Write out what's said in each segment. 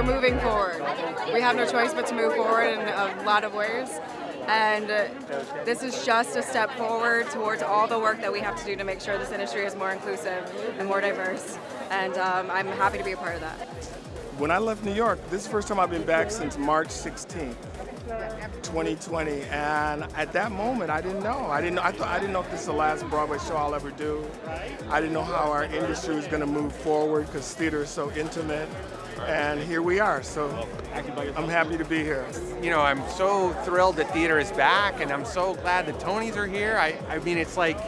moving forward. We have no choice but to move forward in a lot of ways. And uh, this is just a step forward towards all the work that we have to do to make sure this industry is more inclusive and more diverse. And um, I'm happy to be a part of that. When I left New York, this is the first time I've been back since March 16th. 2020, and at that moment, I didn't know. I didn't. Know, I thought I didn't know if this is the last Broadway show I'll ever do. I didn't know how our industry was going to move forward because theater is so intimate, and here we are. So I'm happy to be here. You know, I'm so thrilled that theater is back, and I'm so glad the Tonys are here. I, I mean, it's like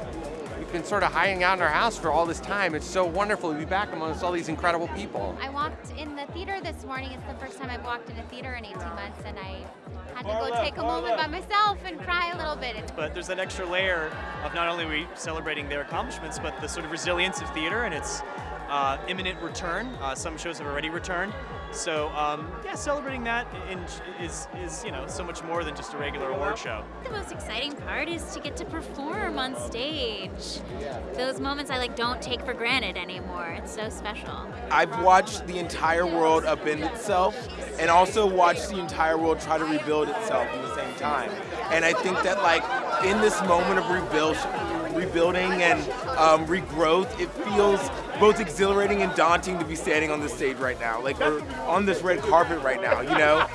we've been sort of hiding out in our house for all this time. It's so wonderful to be back amongst all these incredible people. I walked in the theater this morning. It's the first time I've walked in a theater in 18 months, and I had to go take a moment by myself and cry a little bit. But there's an extra layer of not only we celebrating their accomplishments, but the sort of resilience of theater and its uh, imminent return. Uh, some shows have already returned. So um, yeah, celebrating that in, is, is you know so much more than just a regular award show. The most exciting part is to get to perform on stage. Those moments I like don't take for granted anymore. It's so special. I've watched the entire world upend itself and also watched the entire world try to rebuild itself at the same time. And I think that like in this moment of rebuild, rebuilding and um, regrowth, it feels both exhilarating and daunting to be standing on this stage right now. Like we're on this red carpet right now, you know?